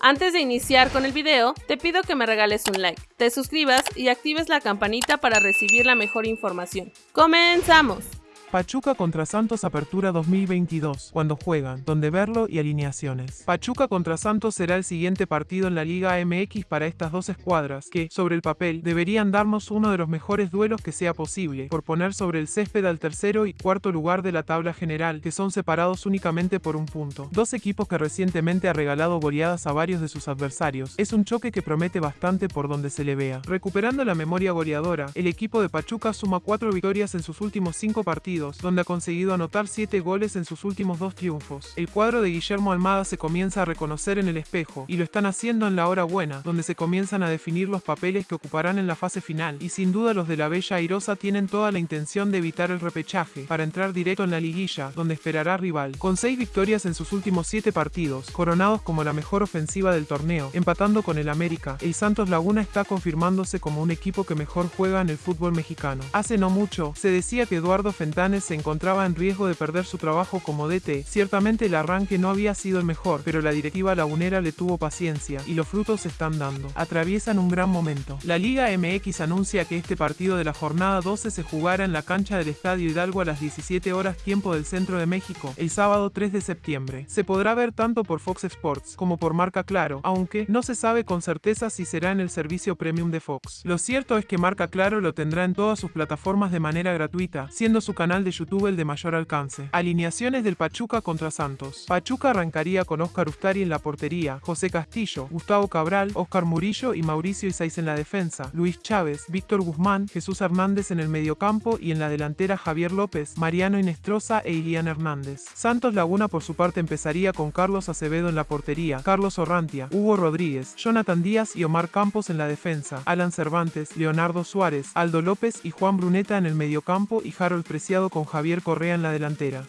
Antes de iniciar con el video, te pido que me regales un like, te suscribas y actives la campanita para recibir la mejor información. ¡Comenzamos! Pachuca contra Santos Apertura 2022, cuando juegan, donde verlo y alineaciones. Pachuca contra Santos será el siguiente partido en la Liga MX para estas dos escuadras, que, sobre el papel, deberían darnos uno de los mejores duelos que sea posible, por poner sobre el césped al tercero y cuarto lugar de la tabla general, que son separados únicamente por un punto. Dos equipos que recientemente ha regalado goleadas a varios de sus adversarios. Es un choque que promete bastante por donde se le vea. Recuperando la memoria goleadora, el equipo de Pachuca suma cuatro victorias en sus últimos cinco partidos donde ha conseguido anotar 7 goles en sus últimos dos triunfos. El cuadro de Guillermo Almada se comienza a reconocer en el espejo, y lo están haciendo en la hora buena, donde se comienzan a definir los papeles que ocuparán en la fase final, y sin duda los de la Bella Airosa tienen toda la intención de evitar el repechaje, para entrar directo en la liguilla, donde esperará rival. Con 6 victorias en sus últimos 7 partidos, coronados como la mejor ofensiva del torneo, empatando con el América, el Santos Laguna está confirmándose como un equipo que mejor juega en el fútbol mexicano. Hace no mucho, se decía que Eduardo Fentán se encontraba en riesgo de perder su trabajo como DT. Ciertamente el arranque no había sido el mejor, pero la directiva lagunera le tuvo paciencia, y los frutos se están dando. Atraviesan un gran momento. La Liga MX anuncia que este partido de la jornada 12 se jugará en la cancha del Estadio Hidalgo a las 17 horas tiempo del centro de México, el sábado 3 de septiembre. Se podrá ver tanto por Fox Sports como por Marca Claro, aunque no se sabe con certeza si será en el servicio premium de Fox. Lo cierto es que Marca Claro lo tendrá en todas sus plataformas de manera gratuita, siendo su de YouTube el de mayor alcance. Alineaciones del Pachuca contra Santos. Pachuca arrancaría con Oscar Ustari en la portería, José Castillo, Gustavo Cabral, Oscar Murillo y Mauricio Isais en la defensa, Luis Chávez, Víctor Guzmán, Jesús Hernández en el mediocampo y en la delantera Javier López, Mariano Inestrosa e Ilian Hernández. Santos Laguna por su parte empezaría con Carlos Acevedo en la portería, Carlos Orrantia, Hugo Rodríguez, Jonathan Díaz y Omar Campos en la defensa, Alan Cervantes, Leonardo Suárez, Aldo López y Juan Bruneta en el mediocampo y Harold Preciado con Javier Correa en la delantera.